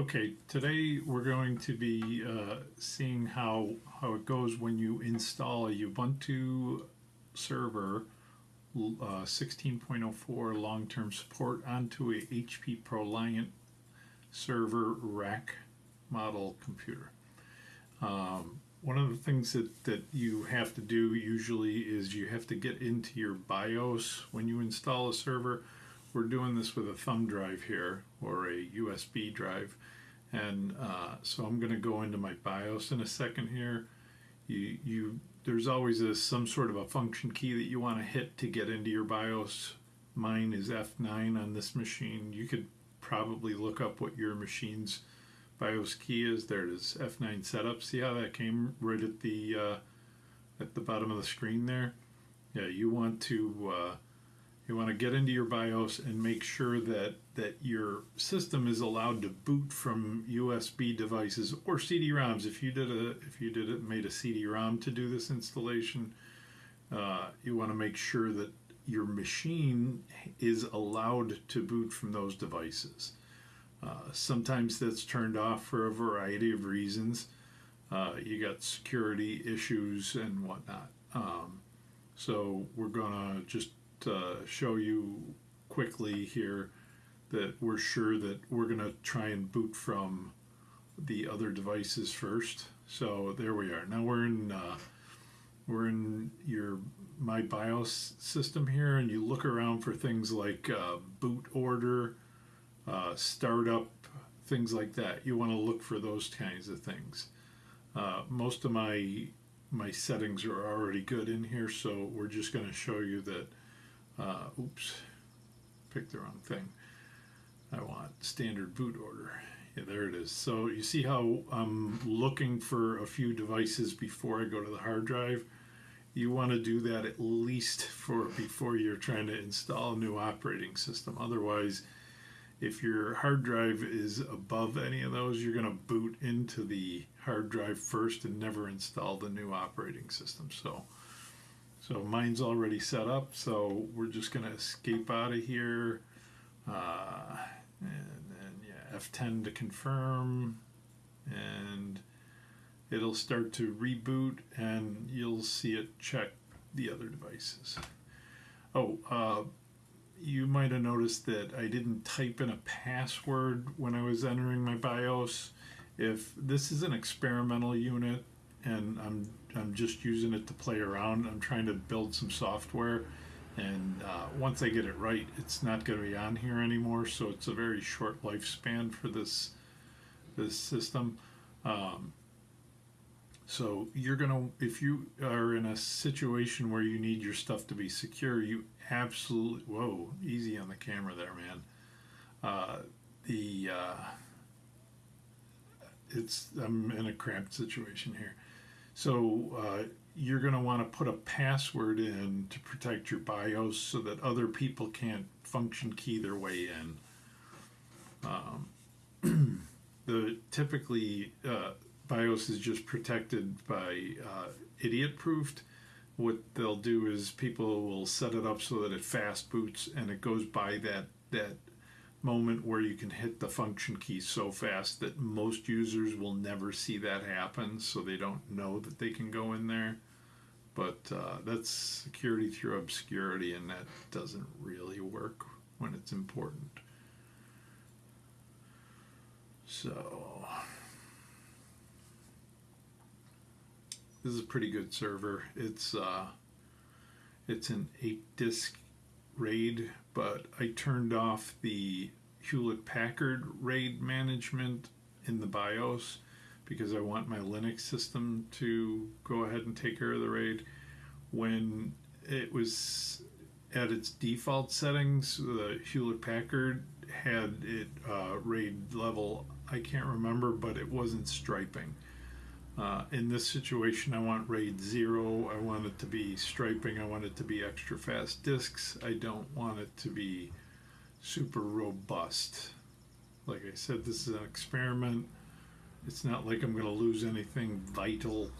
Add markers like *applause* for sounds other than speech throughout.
Okay, today we're going to be uh, seeing how how it goes when you install a Ubuntu server uh, 16.04 long-term support onto a HP ProLiant server rack model computer. Um, one of the things that, that you have to do usually is you have to get into your BIOS when you install a server. We're doing this with a thumb drive here or a USB drive. And uh, so I'm going to go into my BIOS in a second here. You, you, there's always a, some sort of a function key that you want to hit to get into your BIOS. Mine is F9 on this machine. You could probably look up what your machine's BIOS key is. There it is, F9 setup. See how that came right at the uh, at the bottom of the screen there? Yeah, you want to uh, you want to get into your BIOS and make sure that that your system is allowed to boot from USB devices or CD-ROMs. If you did a if you did it made a CD-ROM to do this installation, uh, you want to make sure that your machine is allowed to boot from those devices. Uh, sometimes that's turned off for a variety of reasons. Uh, you got security issues and whatnot. Um, so we're gonna just uh, show you quickly here that we're sure that we're gonna try and boot from the other devices first. So there we are. Now we're in uh, we're in your my BIOS system here, and you look around for things like uh, boot order uh, startup, things like that. You want to look for those kinds of things. Uh, most of my my settings are already good in here, so we're just going to show you that. Uh, oops, picked the wrong thing. I want standard boot order. Yeah, there it is. So you see how I'm looking for a few devices before I go to the hard drive. You want to do that at least for before you're trying to install a new operating system. Otherwise, if your hard drive is above any of those, you're going to boot into the hard drive first and never install the new operating system. So, so mine's already set up, so we're just going to escape out of here. Uh, and then, yeah, F10 to confirm. And it'll start to reboot, and you'll see it check the other devices. Oh, uh, you might have noticed that I didn't type in a password when I was entering my BIOS. If this is an experimental unit and I'm, I'm just using it to play around, I'm trying to build some software and uh, once I get it right, it's not going to be on here anymore. So it's a very short lifespan for this this system. Um, so you're gonna, if you are in a situation where you need your stuff to be secure, you absolutely, whoa, easy on the camera there, man. Uh, the, uh, it's, I'm in a cramped situation here. So uh, you're gonna wanna put a password in to protect your BIOS so that other people can't function key their way in. Um, *clears throat* the typically, uh, BIOS is just protected by uh, idiot proofed. What they'll do is people will set it up so that it fast boots and it goes by that that moment where you can hit the function key so fast that most users will never see that happen, so they don't know that they can go in there. But uh, that's security through obscurity, and that doesn't really work when it's important. So. This is a pretty good server. It's uh, it's an eight disk RAID, but I turned off the Hewlett Packard RAID management in the BIOS because I want my Linux system to go ahead and take care of the RAID. When it was at its default settings, the Hewlett Packard had it uh, RAID level, I can't remember, but it wasn't striping. Uh, in this situation, I want RAID 0. I want it to be striping. I want it to be extra fast disks. I don't want it to be super robust. Like I said, this is an experiment. It's not like I'm going to lose anything vital.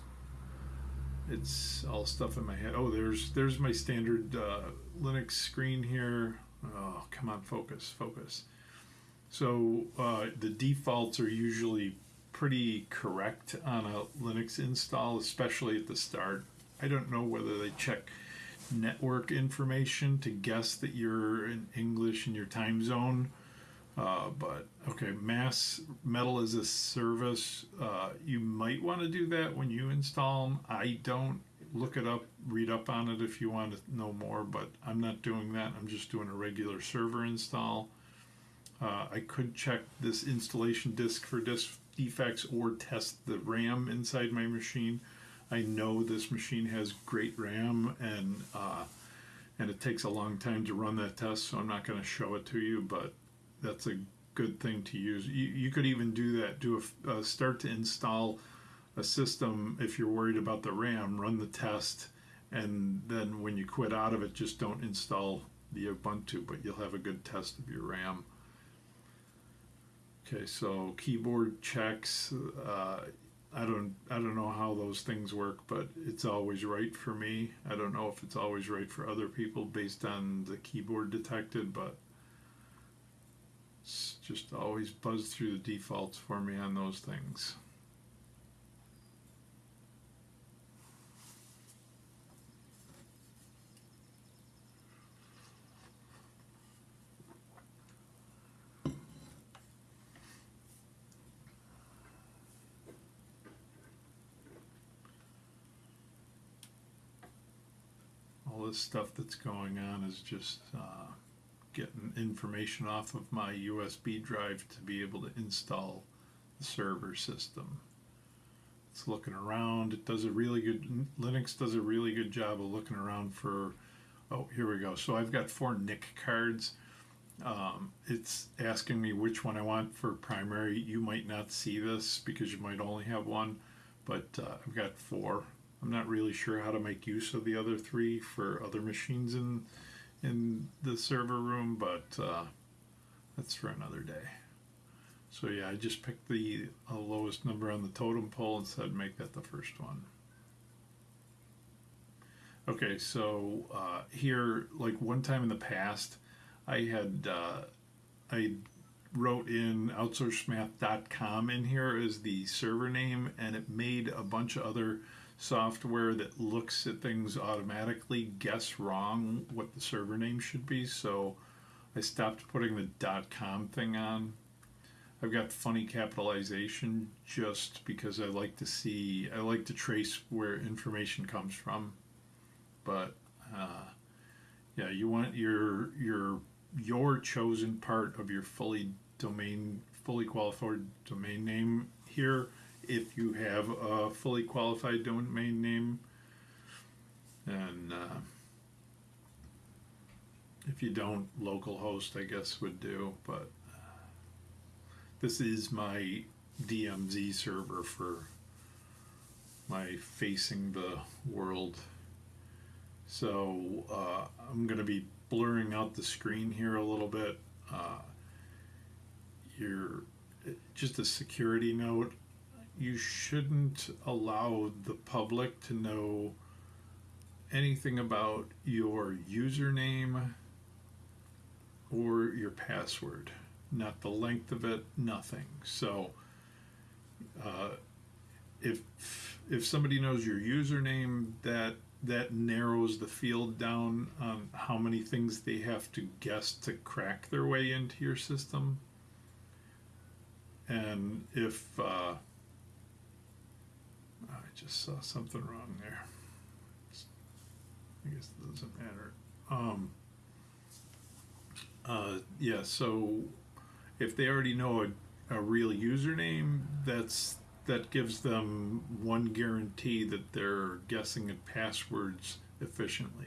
It's all stuff in my head. Oh, there's there's my standard uh, Linux screen here. Oh, come on, focus, focus. So uh, the defaults are usually pretty correct on a Linux install, especially at the start. I don't know whether they check network information to guess that you're in English in your time zone. Uh, but okay, MAAS metal as a service. Uh, you might want to do that when you install them. I don't look it up, read up on it if you want to know more, but I'm not doing that. I'm just doing a regular server install. Uh, I could check this installation disk for disk defects or test the RAM inside my machine. I know this machine has great RAM and uh, and it takes a long time to run that test, so I'm not going to show it to you, but that's a good thing to use. You, you could even do that, do a, uh, start to install a system if you're worried about the RAM, run the test, and then when you quit out of it, just don't install the Ubuntu, but you'll have a good test of your RAM. Okay, so keyboard checks. Uh, I don't I don't know how those things work, but it's always right for me. I don't know if it's always right for other people based on the keyboard detected, but it's just always buzzed through the defaults for me on those things. This stuff that's going on is just uh, getting information off of my USB drive to be able to install the server system. It's looking around. It does a really good, Linux does a really good job of looking around for, oh, here we go. So I've got four NIC cards. Um, it's asking me which one I want for primary. You might not see this because you might only have one, but uh, I've got four. I'm not really sure how to make use of the other three for other machines in in the server room, but uh, that's for another day. So yeah, I just picked the uh, lowest number on the totem pole and said make that the first one. Okay, so uh, here, like one time in the past, I had uh, I wrote in outsourcemath.com in here as the server name, and it made a bunch of other software that looks at things automatically guess wrong what the server name should be. So I stopped putting the dot .com thing on. I've got funny capitalization just because I like to see, I like to trace where information comes from. But uh, yeah, you want your your your chosen part of your fully domain, fully qualified domain name here if you have a fully qualified domain name. And uh, if you don't, localhost, I guess, would do. But uh, this is my DMZ server for my facing the world. So uh, I'm going to be blurring out the screen here a little bit. Uh, you're just a security note you shouldn't allow the public to know anything about your username or your password. Not the length of it, nothing. So, uh, if if somebody knows your username, that that narrows the field down on how many things they have to guess to crack their way into your system. And if uh, just saw something wrong there. I guess it doesn't matter. Um, uh, yeah, so if they already know a, a real username, that's that gives them one guarantee that they're guessing at passwords efficiently.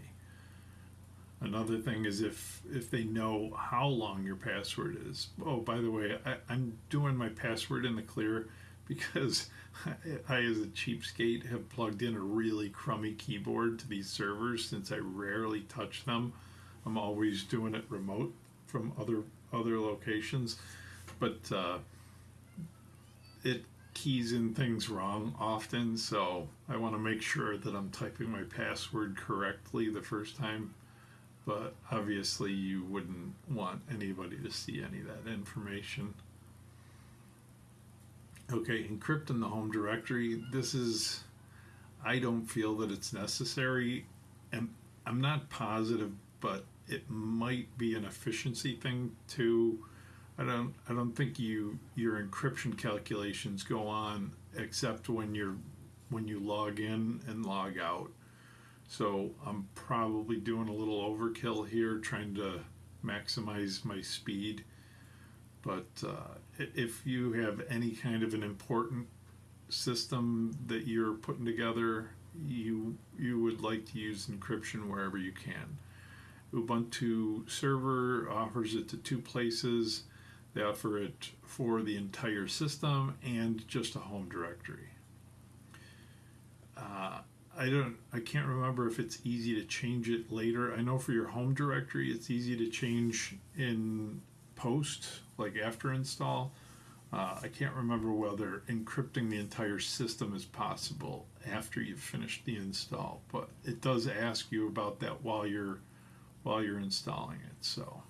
Another thing is if if they know how long your password is. Oh, by the way, I, I'm doing my password in the clear *laughs* because I, as a cheapskate, have plugged in a really crummy keyboard to these servers since I rarely touch them. I'm always doing it remote from other other locations, but uh, it keys in things wrong often. So I want to make sure that I'm typing my password correctly the first time. but obviously you wouldn't want anybody to see any of that information. Okay, encrypt in the home directory. This is, I don't feel that it's necessary, and I'm not positive, but it might be an efficiency thing too. I don't, I don't think you your encryption calculations go on except when you're when you log in and log out. So I'm probably doing a little overkill here, trying to maximize my speed. But uh, if you have any kind of an important system that you're putting together, you you would like to use encryption wherever you can. Ubuntu server offers it to two places. They offer it for the entire system and just a home directory. Uh, I don't I can't remember if it's easy to change it later. I know for your home directory it's easy to change in post, like after install. Uh, I can't remember whether encrypting the entire system is possible after you've finished the install, but it does ask you about that while you're while you're installing it. So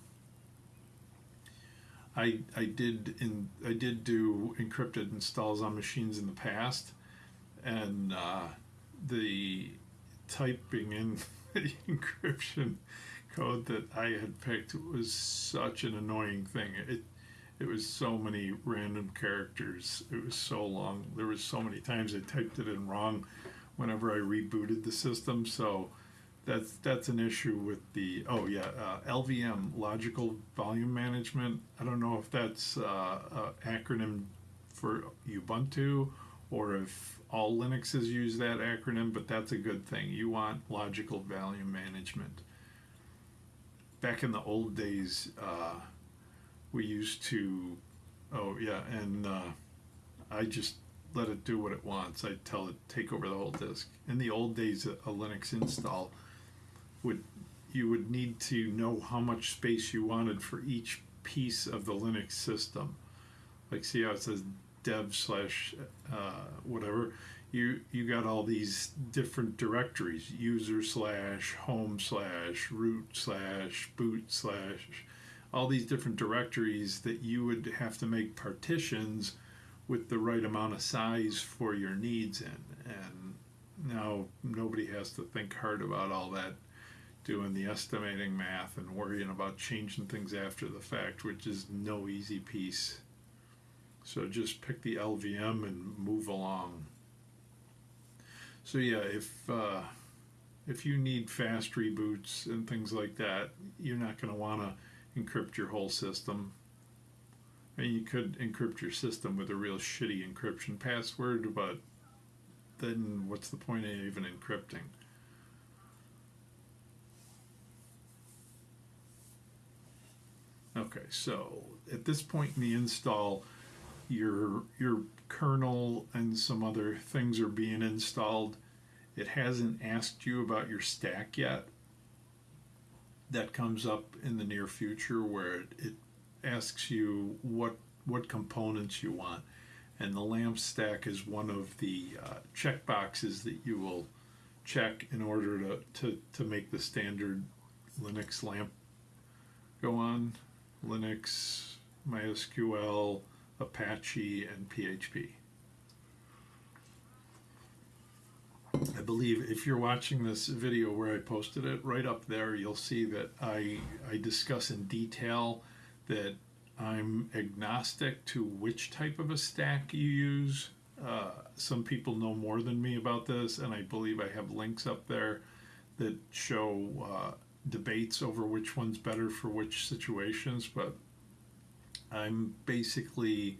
I I did in I did do encrypted installs on machines in the past, and uh, the typing in *laughs* the encryption code that I had picked was such an annoying thing. It it was so many random characters. It was so long. There was so many times I typed it in wrong whenever I rebooted the system. So that's that's an issue with the oh yeah uh, LVM logical volume management. I don't know if that's uh, an acronym for Ubuntu or if all Linuxes use that acronym, but that's a good thing. You want logical volume management. Back in the old days, uh, we used to, oh yeah, and uh, I just let it do what it wants. I tell it take over the whole disk. In the old days, a, Linux install would you would need to know how much space you wanted for each piece of the Linux system. Like see how it says dev slash uh, whatever, you you got all these different directories: user slash home slash root slash boot slash, all these different directories that you would have to make partitions with the right amount of size for your needs in. And now nobody has to think hard about all that doing the estimating math and worrying about changing things after the fact, which is no easy piece. So just pick the LVM and move along. So yeah, if uh, if you need fast reboots and things like that, you're not going to want to encrypt your whole system. I mean, you could encrypt your system with a real shitty encryption password, but then what's the point of even encrypting? Okay, so at this point in the install, your your kernel and some other things are being installed. It hasn't asked you about your stack yet. That comes up in the near future where it, it asks you what what components you want, and the lamp stack is one of the uh, check boxes that you will check in order to, to, to make the standard Linux lamp go on. Linux, MySQL, Apache, and PHP. Believe if you're watching this video where I posted it, right up there, you'll see that I, I discuss in detail that I'm agnostic to which type of a stack you use. Uh, some people know more than me about this, and I believe I have links up there that show uh, debates over which one's better for which situations, but I'm basically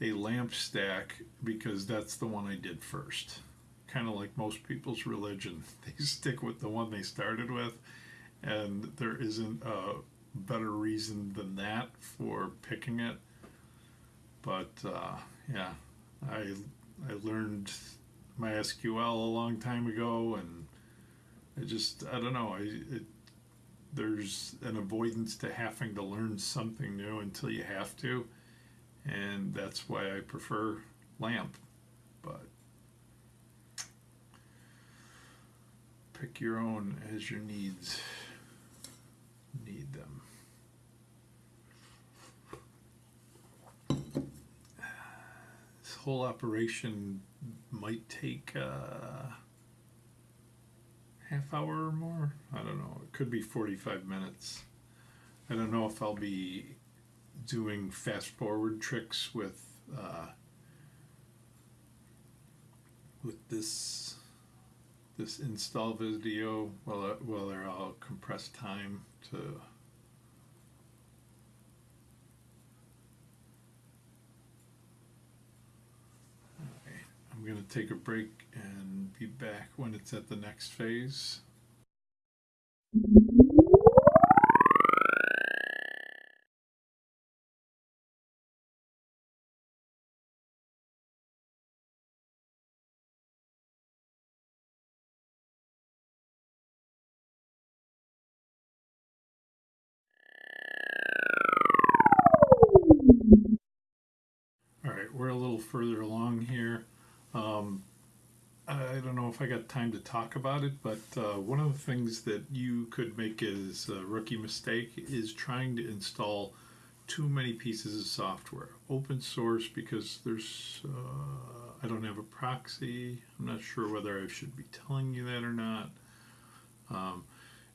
a lamp stack because that's the one I did first. Kind of like most people's religion, *laughs* they stick with the one they started with, and there isn't a better reason than that for picking it. But uh, yeah, I I learned MySQL a long time ago, and I just I don't know I it, there's an avoidance to having to learn something new until you have to, and that's why I prefer LAMP. But pick your own as your needs. need them. This whole operation might take uh, half hour or more. I don't know. It could be 45 minutes. I don't know if I'll be doing fast forward tricks with uh, with this this install video well uh, whether I'll compress time to I'm going to take a break and be back when it's at the next phase. Further along here. Um, I don't know if I got time to talk about it, but uh, one of the things that you could make as a rookie mistake is trying to install too many pieces of software. Open source because there's, uh, I don't have a proxy. I'm not sure whether I should be telling you that or not. Um,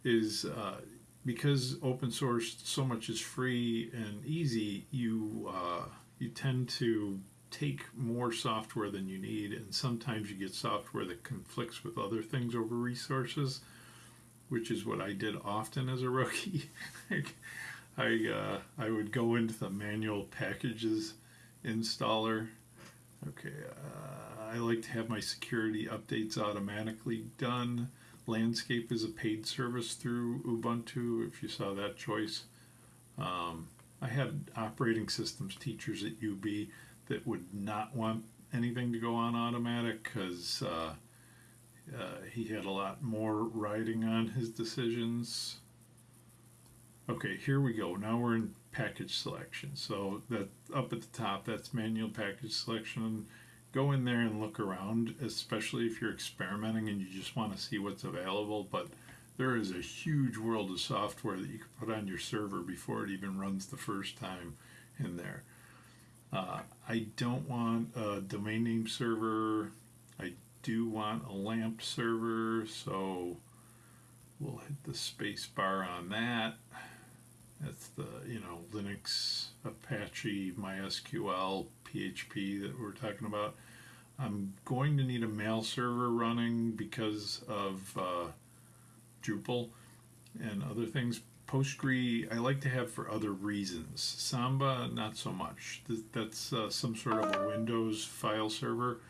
is uh, because open source so much is free and easy, you uh, you tend to take more software than you need, and sometimes you get software that conflicts with other things over resources, which is what I did often as a rookie. *laughs* I uh, I would go into the manual packages installer. Okay, uh, I like to have my security updates automatically done. Landscape is a paid service through Ubuntu. If you saw that choice. Um, I had operating systems teachers at UB that would not want anything to go on automatic because uh, uh, he had a lot more riding on his decisions. Okay, here we go. Now we're in package selection. So that up at the top, that's manual package selection. Go in there and look around, especially if you're experimenting and you just want to see what's available. But there is a huge world of software that you can put on your server before it even runs the first time in there. Uh, I don't want a domain name server. I do want a LAMP server, so we'll hit the space bar on that. That's the, you know, Linux, Apache, MySQL, PHP that we're talking about. I'm going to need a mail server running because of uh, Drupal and other things. Postgre, I like to have for other reasons. Samba, not so much. That's uh, some sort of a Windows file server.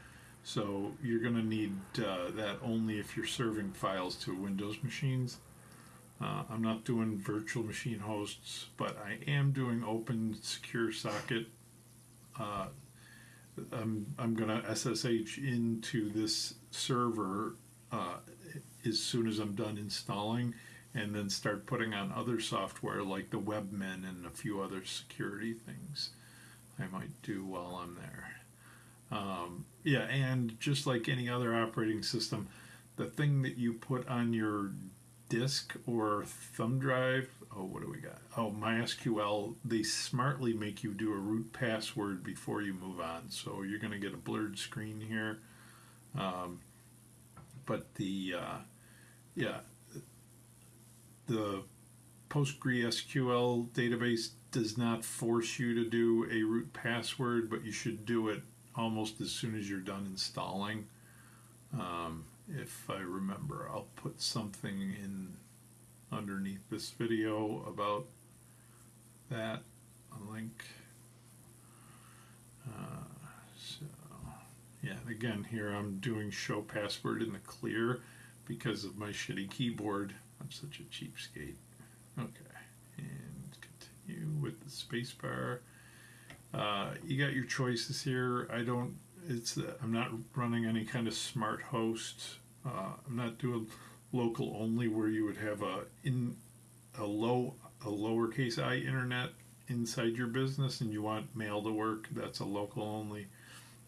So you're going to need uh, that only if you're serving files to Windows machines. Uh, I'm not doing virtual machine hosts, but I am doing open secure socket. Uh, I'm, I'm going to SSH into this server uh, as soon as I'm done installing and then start putting on other software like the Webmin and a few other security things I might do while I'm there. Um, yeah, and just like any other operating system, the thing that you put on your disk or thumb drive, oh, what do we got? Oh, MySQL, they smartly make you do a root password before you move on. So you're going to get a blurred screen here. Um, but the, uh, yeah, the PostgreSQL database does not force you to do a root password, but you should do it almost as soon as you're done installing. Um, if I remember, I'll put something in underneath this video about that, a link. Uh, so, yeah, again, here I'm doing show password in the clear because of my shitty keyboard. I'm such a cheapskate. Okay, and continue with the spacebar. Uh, you got your choices here. I don't. It's. Uh, I'm not running any kind of smart host. Uh, I'm not doing local only, where you would have a in a low a lowercase i internet inside your business, and you want mail to work. That's a local only.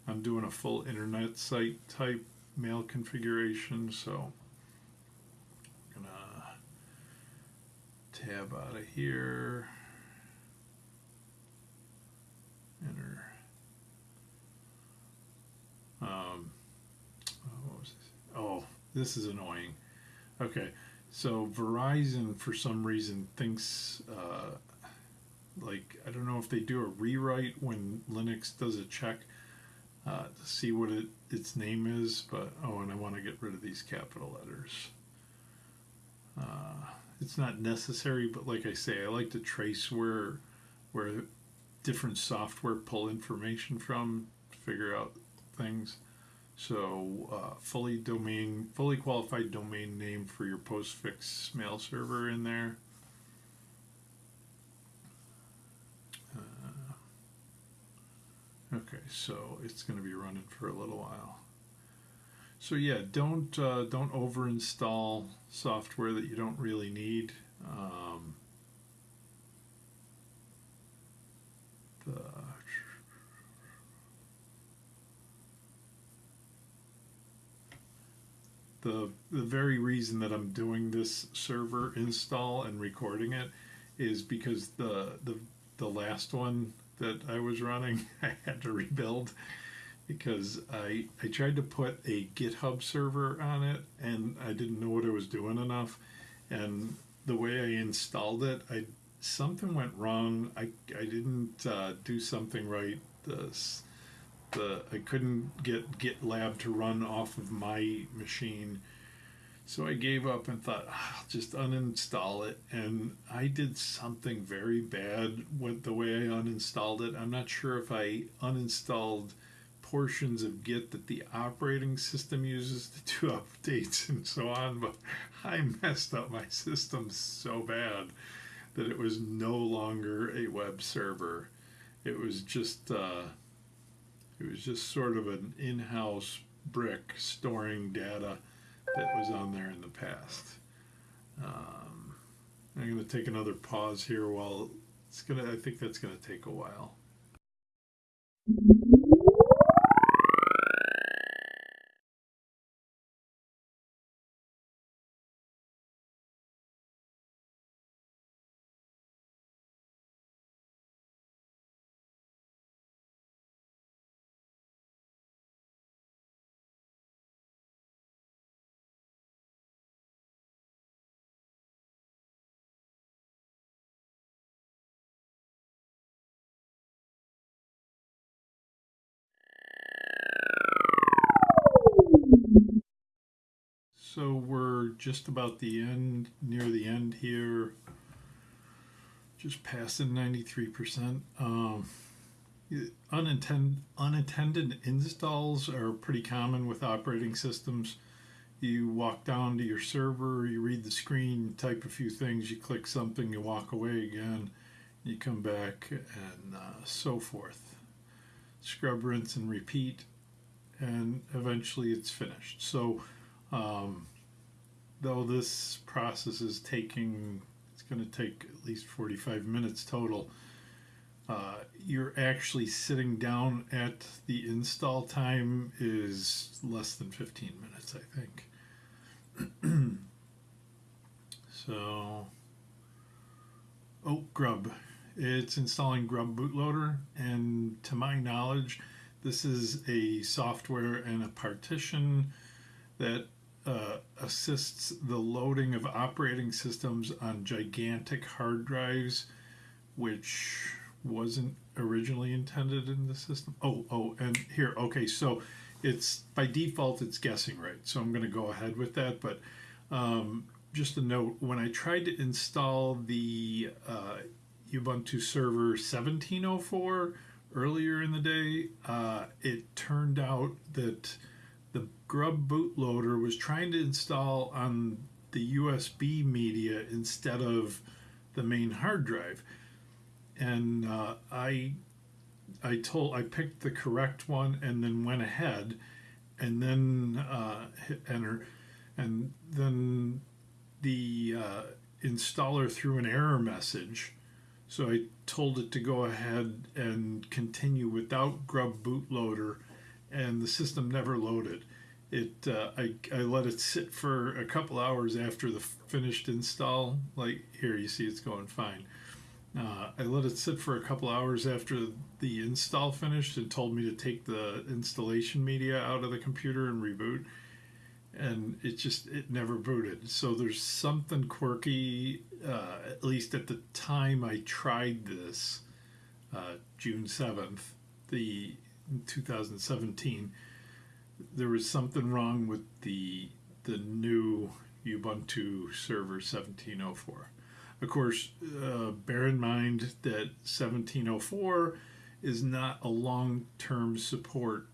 I'm doing a full internet site type mail configuration, so tab out of here. Enter. Um, oh, this? oh, this is annoying. Okay, so Verizon for some reason thinks uh, like I don't know if they do a rewrite when Linux does a check uh, to see what it its name is, but oh, and I want to get rid of these capital letters. Uh, it's not necessary, but like I say, I like to trace where where different software pull information from to figure out things. So uh, fully domain, fully qualified domain name for your postfix mail server in there. Uh, okay, so it's going to be running for a little while. So yeah, don't uh, don't over install software that you don't really need. Um, the the the very reason that I'm doing this server install and recording it is because the the the last one that I was running *laughs* I had to rebuild because I I tried to put a GitHub server on it and I didn't know what I was doing enough and the way I installed it I something went wrong I I didn't uh, do something right this the I couldn't get GitLab to run off of my machine. So I gave up and thought, oh, I'll just uninstall it. And I did something very bad with the way I uninstalled it. I'm not sure if I uninstalled portions of Git that the operating system uses to do *laughs* updates and so on, but I messed up my system so bad that it was no longer a web server. It was just. Uh, it was just sort of an in-house brick storing data that was on there in the past. Um, I'm going to take another pause here while it's going to, I think that's going to take a while. So we're just about the end, near the end here, just passing 93%. Um, unintended, unattended installs are pretty common with operating systems. You walk down to your server, you read the screen, type a few things, you click something, you walk away again, you come back, and uh, so forth. Scrub, rinse, and repeat, and eventually it's finished. So um, though this process is taking, it's going to take at least 45 minutes total. Uh, you're actually sitting down at the install time is less than 15 minutes, I think. *clears throat* so, oh, Grub. It's installing Grub bootloader, and to my knowledge, this is a software and a partition that uh, assists the loading of operating systems on gigantic hard drives, which wasn't originally intended in the system. Oh, oh, and here, okay, so it's by default it's guessing right. So I'm going to go ahead with that. But um, just a note: when I tried to install the uh, Ubuntu Server 1704 earlier in the day, uh, it turned out that Grub bootloader was trying to install on the USB media instead of the main hard drive. And uh, I I told I picked the correct one and then went ahead and then uh, hit enter and then the uh, installer threw an error message so I told it to go ahead and continue without grub bootloader and the system never loaded. It uh, I, I let it sit for a couple hours after the finished install like here you see it's going fine. Uh, I let it sit for a couple hours after the install finished and told me to take the installation media out of the computer and reboot and it just it never booted. So there's something quirky uh, at least at the time I tried this uh, June 7th the 2017 there was something wrong with the the new Ubuntu server 1704. Of course, uh, bear in mind that 1704 is not a long-term support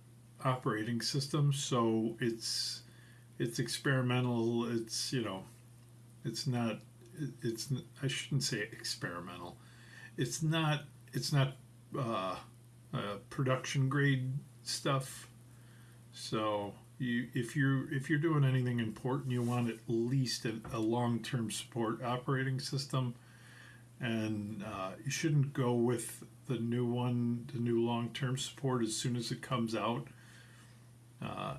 operating system, so it's it's experimental. It's you know, it's not. It's I shouldn't say experimental. It's not. It's not uh, uh, production grade stuff so you, if you're if you're doing anything important, you want at least a, a long-term support operating system, and uh, you shouldn't go with the new one, the new long-term support as soon as it comes out. Uh,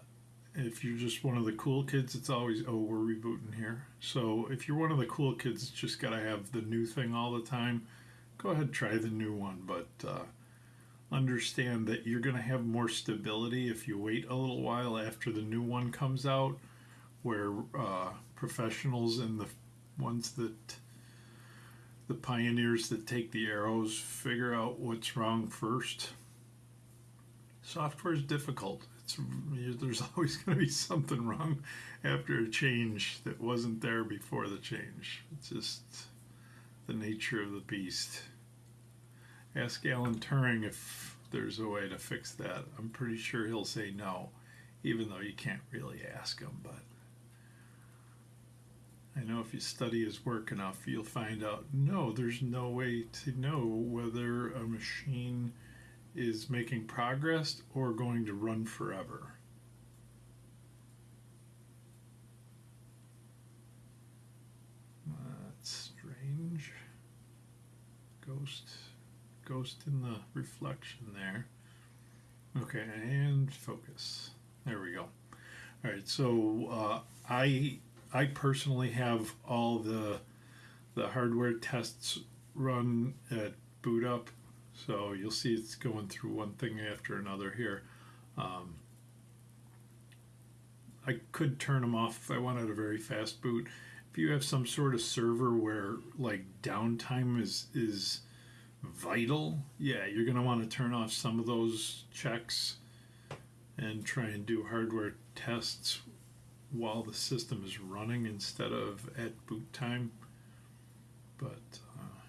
if you're just one of the cool kids, it's always oh we're rebooting here. So if you're one of the cool kids, just gotta have the new thing all the time. Go ahead, try the new one, but. Uh, understand that you're going to have more stability if you wait a little while after the new one comes out, where uh, professionals and the ones that the pioneers that take the arrows figure out what's wrong first. Software is difficult. It's, there's *laughs* always going to be something wrong after a change that wasn't there before the change. It's just the nature of the beast ask Alan Turing if there's a way to fix that. I'm pretty sure he'll say no, even though you can't really ask him. But I know if you study his work enough, you'll find out no, there's no way to know whether a machine is making progress or going to run forever. That's strange. Ghost ghost in the reflection there. Okay, and focus. There we go. All right, so uh, I I personally have all the the hardware tests run at boot up, so you'll see it's going through one thing after another here. Um, I could turn them off if I wanted a very fast boot. If you have some sort of server where like downtime is is vital, yeah, you're going to want to turn off some of those checks and try and do hardware tests while the system is running instead of at boot time. But uh,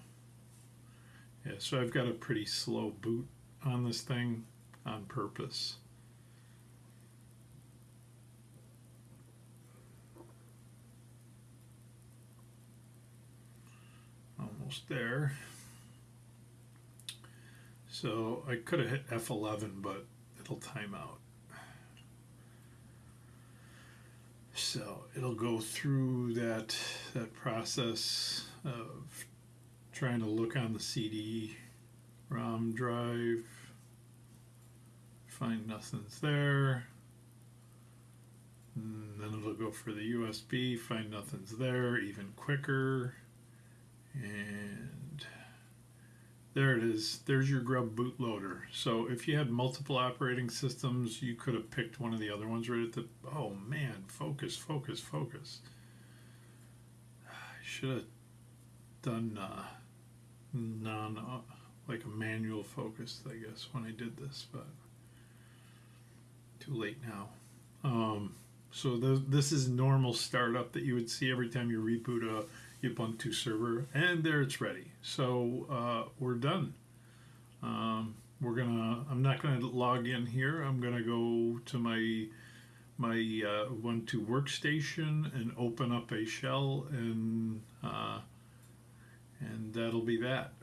yeah, so I've got a pretty slow boot on this thing on purpose. Almost there. So I could have hit F11, but it'll time out. So it'll go through that that process of trying to look on the CD-ROM drive, find nothing's there. And then it'll go for the USB, find nothing's there, even quicker. And there it is. There's your grub bootloader. So if you had multiple operating systems, you could have picked one of the other ones right at the. Oh man, focus, focus, focus. I should have done uh, non, uh, like a manual focus, I guess, when I did this, but too late now. Um, so the, this is normal startup that you would see every time you reboot a Ubuntu server, and there it's ready. So uh, we're done. Um, we're gonna. I'm not gonna log in here. I'm gonna go to my my uh, Ubuntu workstation and open up a shell, and uh, and that'll be that.